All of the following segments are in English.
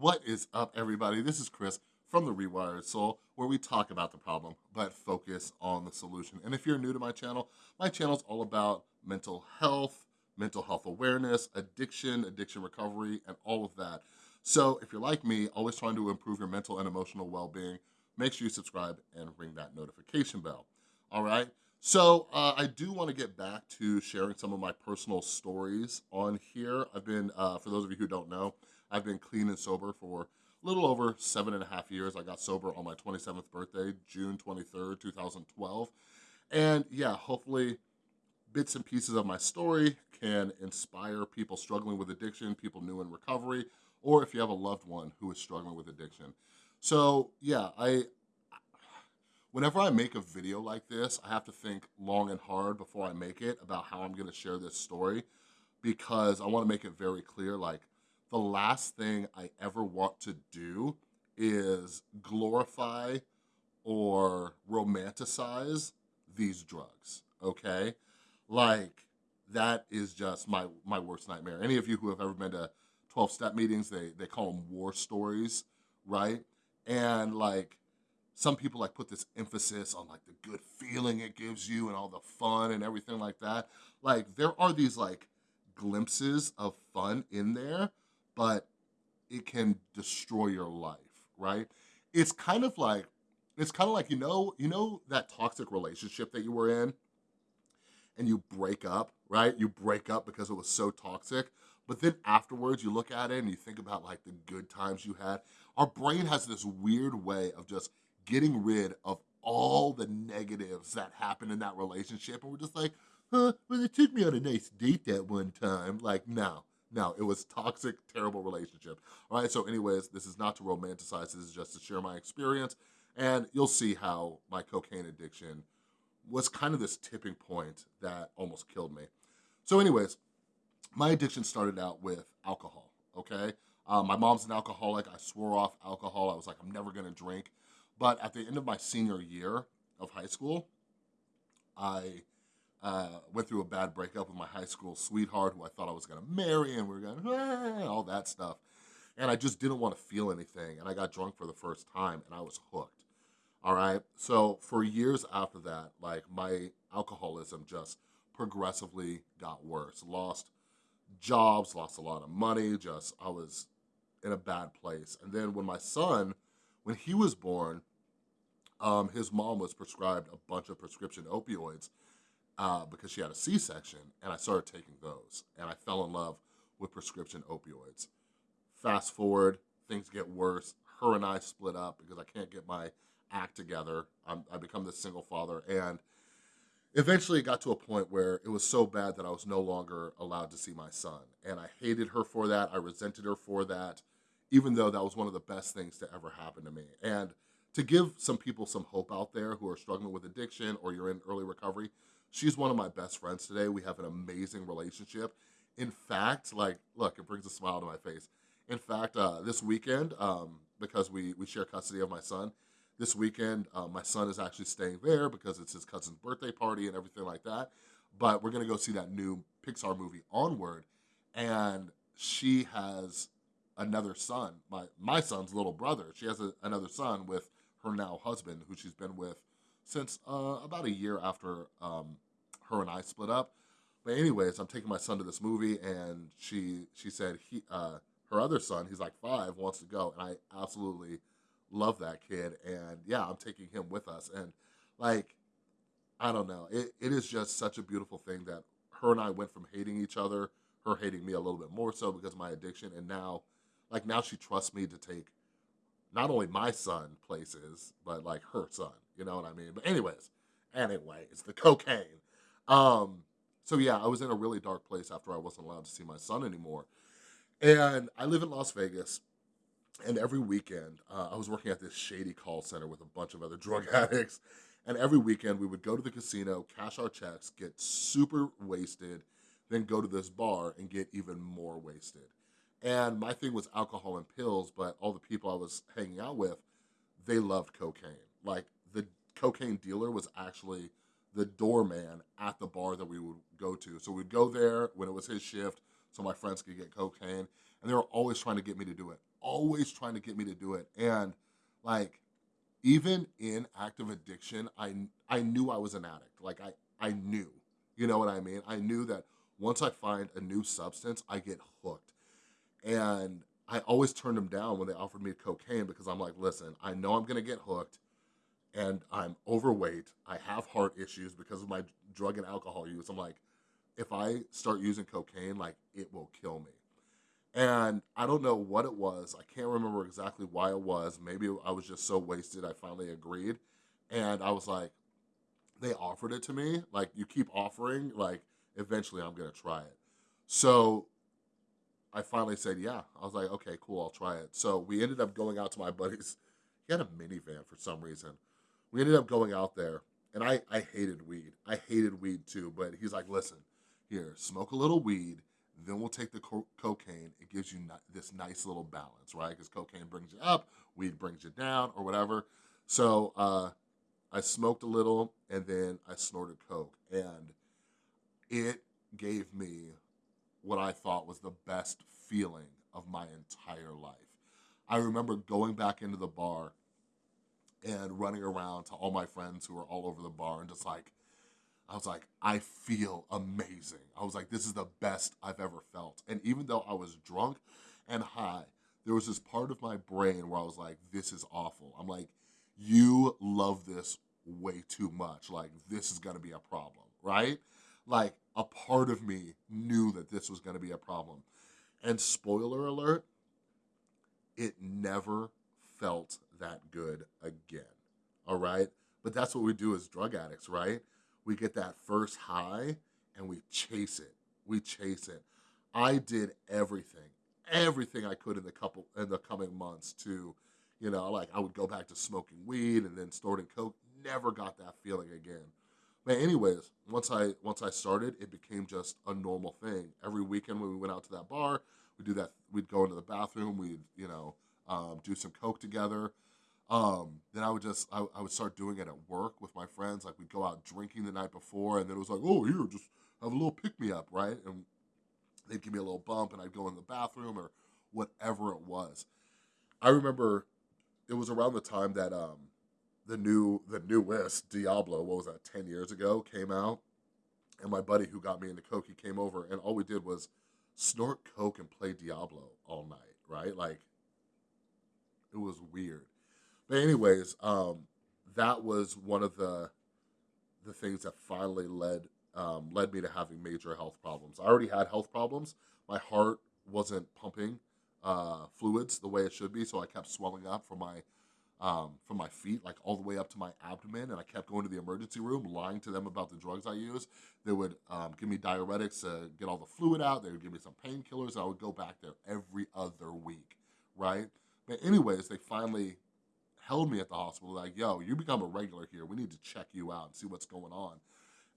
What is up, everybody? This is Chris from The Rewired Soul, where we talk about the problem, but focus on the solution. And if you're new to my channel, my channel is all about mental health, mental health awareness, addiction, addiction recovery, and all of that. So if you're like me, always trying to improve your mental and emotional well-being, make sure you subscribe and ring that notification bell, all right? So uh, I do wanna get back to sharing some of my personal stories on here. I've been, uh, for those of you who don't know, I've been clean and sober for a little over seven and a half years. I got sober on my 27th birthday, June 23rd, 2012. And yeah, hopefully bits and pieces of my story can inspire people struggling with addiction, people new in recovery, or if you have a loved one who is struggling with addiction. So yeah, I, whenever I make a video like this, I have to think long and hard before I make it about how I'm gonna share this story because I wanna make it very clear, like the last thing I ever want to do is glorify or romanticize these drugs, okay? Like, that is just my, my worst nightmare. Any of you who have ever been to 12-step meetings, they, they call them war stories, right? And like, some people like put this emphasis on like the good feeling it gives you and all the fun and everything like that. Like, there are these like glimpses of fun in there, but it can destroy your life, right? It's kind of like, it's kind of like, you know, you know that toxic relationship that you were in and you break up, right? You break up because it was so toxic, but then afterwards you look at it and you think about like the good times you had. Our brain has this weird way of just getting rid of all the negatives that happened in that relationship. And we're just like, huh, well, they took me on a nice date that one time. Like, no, no, it was toxic, terrible relationship. All right, so anyways, this is not to romanticize, this is just to share my experience, and you'll see how my cocaine addiction was kind of this tipping point that almost killed me. So anyways, my addiction started out with alcohol, okay? Um, my mom's an alcoholic. I swore off alcohol. I was like, I'm never gonna drink. But at the end of my senior year of high school, I uh, went through a bad breakup with my high school sweetheart who I thought I was gonna marry and we were gonna, ah, all that stuff. And I just didn't wanna feel anything. And I got drunk for the first time and I was hooked. All right. So for years after that, like my alcoholism just progressively got worse. Lost jobs, lost a lot of money, just I was in a bad place. And then when my son, when he was born, um, his mom was prescribed a bunch of prescription opioids uh, because she had a C-section and I started taking those and I fell in love with prescription opioids. Fast forward, things get worse. Her and I split up because I can't get my act together. I'm, I become this single father and eventually it got to a point where it was so bad that I was no longer allowed to see my son. And I hated her for that. I resented her for that, even though that was one of the best things to ever happen to me. And to give some people some hope out there who are struggling with addiction or you're in early recovery, She's one of my best friends today. We have an amazing relationship. In fact, like, look, it brings a smile to my face. In fact, uh, this weekend, um, because we, we share custody of my son, this weekend, uh, my son is actually staying there because it's his cousin's birthday party and everything like that. But we're gonna go see that new Pixar movie, Onward, and she has another son, my, my son's little brother. She has a, another son with her now husband, who she's been with since uh, about a year after um, her and I split up. But anyways, I'm taking my son to this movie, and she she said he uh, her other son, he's like five, wants to go, and I absolutely love that kid. And yeah, I'm taking him with us, and like I don't know, it, it is just such a beautiful thing that her and I went from hating each other, her hating me a little bit more so because of my addiction, and now like now she trusts me to take not only my son places, but like her son. You know what I mean? But anyways, anyways, the cocaine. Um, so yeah, I was in a really dark place after I wasn't allowed to see my son anymore. And I live in Las Vegas. And every weekend, uh, I was working at this shady call center with a bunch of other drug addicts. And every weekend, we would go to the casino, cash our checks, get super wasted, then go to this bar and get even more wasted. And my thing was alcohol and pills, but all the people I was hanging out with, they loved cocaine. Like the cocaine dealer was actually the doorman at the bar that we would go to. So we'd go there when it was his shift so my friends could get cocaine. And they were always trying to get me to do it, always trying to get me to do it. And like, even in active addiction, I, I knew I was an addict. Like I, I knew, you know what I mean? I knew that once I find a new substance, I get hooked. And I always turned them down when they offered me cocaine because I'm like, listen, I know I'm gonna get hooked and I'm overweight. I have heart issues because of my drug and alcohol use. I'm like, if I start using cocaine, like it will kill me. And I don't know what it was. I can't remember exactly why it was. Maybe I was just so wasted. I finally agreed. And I was like, they offered it to me. Like you keep offering, like eventually I'm gonna try it. So I finally said, yeah. I was like, okay, cool, I'll try it. So we ended up going out to my buddy's. He had a minivan for some reason. We ended up going out there, and I, I hated weed. I hated weed too, but he's like, listen, here, smoke a little weed, then we'll take the co cocaine. It gives you this nice little balance, right? Because cocaine brings you up, weed brings you down, or whatever. So uh, I smoked a little, and then I snorted coke, and it gave me what I thought was the best feeling of my entire life. I remember going back into the bar and running around to all my friends who were all over the bar and just like, I was like, I feel amazing. I was like, this is the best I've ever felt. And even though I was drunk and high, there was this part of my brain where I was like, this is awful. I'm like, you love this way too much. Like, this is gonna be a problem, right? Like, a part of me knew that this was gonna be a problem. And spoiler alert, it never felt that good again, all right? But that's what we do as drug addicts, right? We get that first high and we chase it. We chase it. I did everything, everything I could in the couple in the coming months to, you know, like I would go back to smoking weed and then snorting coke. Never got that feeling again. But anyways, once I once I started, it became just a normal thing. Every weekend when we went out to that bar, we'd do that. We'd go into the bathroom. We'd you know um, do some coke together. Um, then I would just, I, I, would start doing it at work with my friends. Like we'd go out drinking the night before and then it was like, oh, here, just have a little pick me up, right? And they'd give me a little bump and I'd go in the bathroom or whatever it was. I remember it was around the time that um, the new, the newest Diablo, what was that, 10 years ago, came out. And my buddy who got me into Coke, he came over and all we did was snort Coke and play Diablo all night, right? Like, it was weird. But anyways, um, that was one of the the things that finally led um, led me to having major health problems. I already had health problems. My heart wasn't pumping uh, fluids the way it should be, so I kept swelling up from my um, from my feet, like all the way up to my abdomen, and I kept going to the emergency room, lying to them about the drugs I use. They would um, give me diuretics to get all the fluid out. They would give me some painkillers. I would go back there every other week, right? But anyways, they finally held me at the hospital like, yo, you become a regular here. We need to check you out and see what's going on.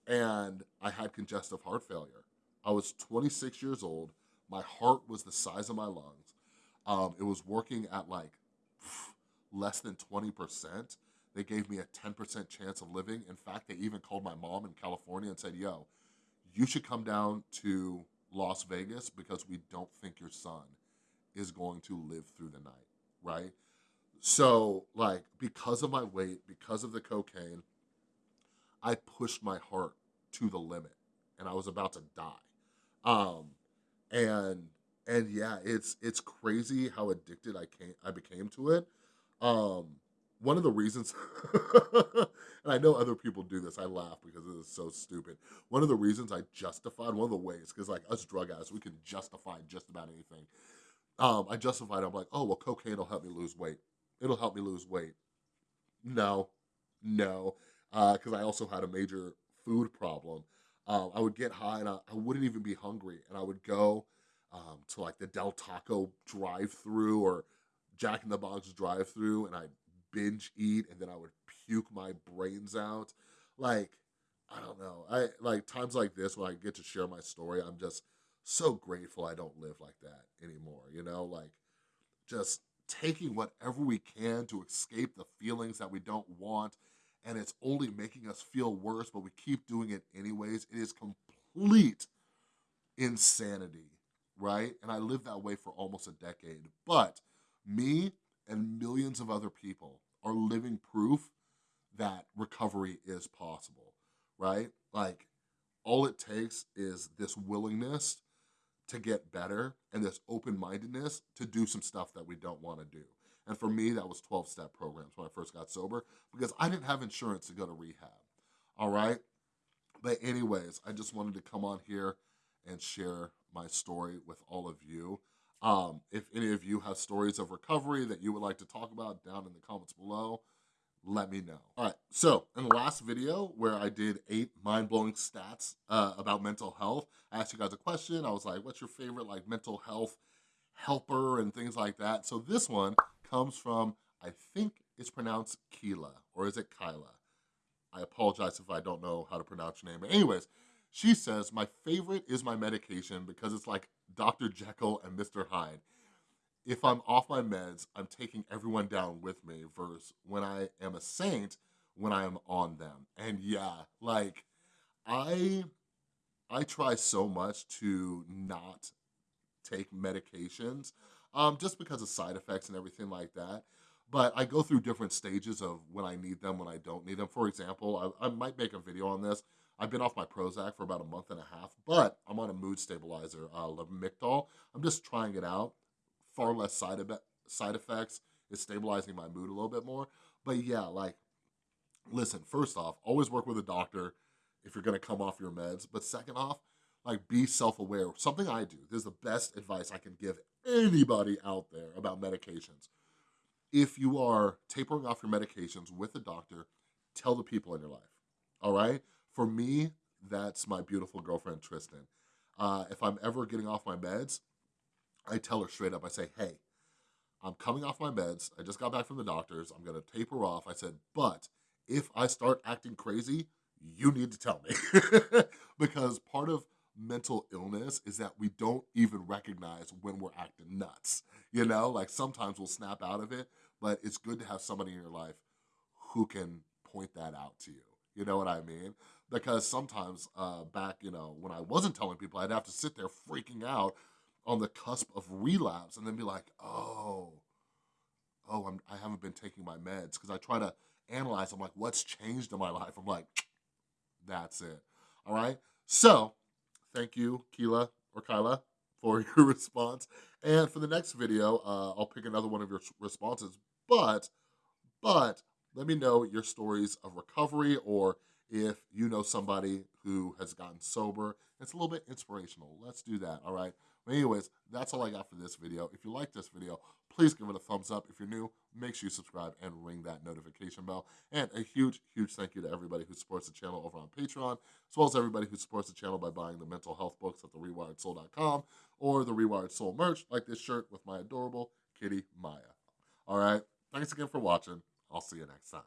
And I had congestive heart failure. I was 26 years old. My heart was the size of my lungs. Um, it was working at like less than 20%. They gave me a 10% chance of living. In fact, they even called my mom in California and said, yo, you should come down to Las Vegas because we don't think your son is going to live through the night, right? So like, because of my weight, because of the cocaine, I pushed my heart to the limit and I was about to die. Um, and, and yeah, it's, it's crazy how addicted I came, I became to it. Um, one of the reasons, and I know other people do this, I laugh because it is so stupid. One of the reasons I justified, one of the ways, because like us drug addicts, we can justify just about anything. Um, I justified, I'm like, oh, well, cocaine will help me lose weight it'll help me lose weight. No, no, because uh, I also had a major food problem. Um, I would get high and I, I, wouldn't even be hungry, and I would go um, to like the Del Taco drive-through or Jack in the Box drive-through, and I'd binge eat, and then I would puke my brains out. Like, I don't know. I like times like this when I get to share my story. I'm just so grateful I don't live like that anymore. You know, like just taking whatever we can to escape the feelings that we don't want and it's only making us feel worse, but we keep doing it anyways. It is complete insanity, right? And I lived that way for almost a decade. But me and millions of other people are living proof that recovery is possible, right? Like all it takes is this willingness to get better and this open-mindedness to do some stuff that we don't wanna do. And for me, that was 12-step programs when I first got sober because I didn't have insurance to go to rehab, all right? But anyways, I just wanted to come on here and share my story with all of you. Um, if any of you have stories of recovery that you would like to talk about down in the comments below, let me know. All right, so in the last video where I did eight mind-blowing stats uh, about mental health, I asked you guys a question. I was like, what's your favorite like mental health helper and things like that? So this one comes from, I think it's pronounced Keela, or is it Kyla? I apologize if I don't know how to pronounce your name. But anyways, she says, my favorite is my medication because it's like Dr. Jekyll and Mr. Hyde. If I'm off my meds, I'm taking everyone down with me versus when I am a saint, when I am on them. And yeah, like I, I try so much to not take medications um, just because of side effects and everything like that but I go through different stages of when I need them, when I don't need them. For example, I, I, might make a video on this. I've been off my Prozac for about a month and a half, but I'm on a mood stabilizer, uh, Lamictal. I'm just trying it out. Far less side, side effects. It's stabilizing my mood a little bit more. But yeah, like, listen, first off, always work with a doctor if you're gonna come off your meds. But second off, like be self-aware. Something I do, this is the best advice I can give anybody out there about medications. If you are tapering off your medications with a doctor, tell the people in your life, all right? For me, that's my beautiful girlfriend, Tristan. Uh, if I'm ever getting off my meds, I tell her straight up, I say, hey, I'm coming off my meds. I just got back from the doctors. I'm gonna taper off. I said, but if I start acting crazy, you need to tell me. because part of mental illness is that we don't even recognize when we're acting nuts. You know, like sometimes we'll snap out of it, but it's good to have somebody in your life who can point that out to you. You know what I mean? Because sometimes uh, back, you know, when I wasn't telling people, I'd have to sit there freaking out on the cusp of relapse and then be like, oh, oh, I'm, I haven't been taking my meds. Because I try to analyze, I'm like, what's changed in my life? I'm like, that's it. All right? So, thank you, Keela or Kyla, for your response. And for the next video, uh, I'll pick another one of your responses. But, but, let me know your stories of recovery or if you know somebody who has gotten sober. It's a little bit inspirational. Let's do that, all right? But anyways, that's all I got for this video. If you like this video, please give it a thumbs up. If you're new, make sure you subscribe and ring that notification bell. And a huge, huge thank you to everybody who supports the channel over on Patreon, as well as everybody who supports the channel by buying the mental health books at therewiredsoul.com or the Rewired Soul merch, like this shirt with my adorable kitty, Maya. All right, thanks again for watching. I'll see you next time.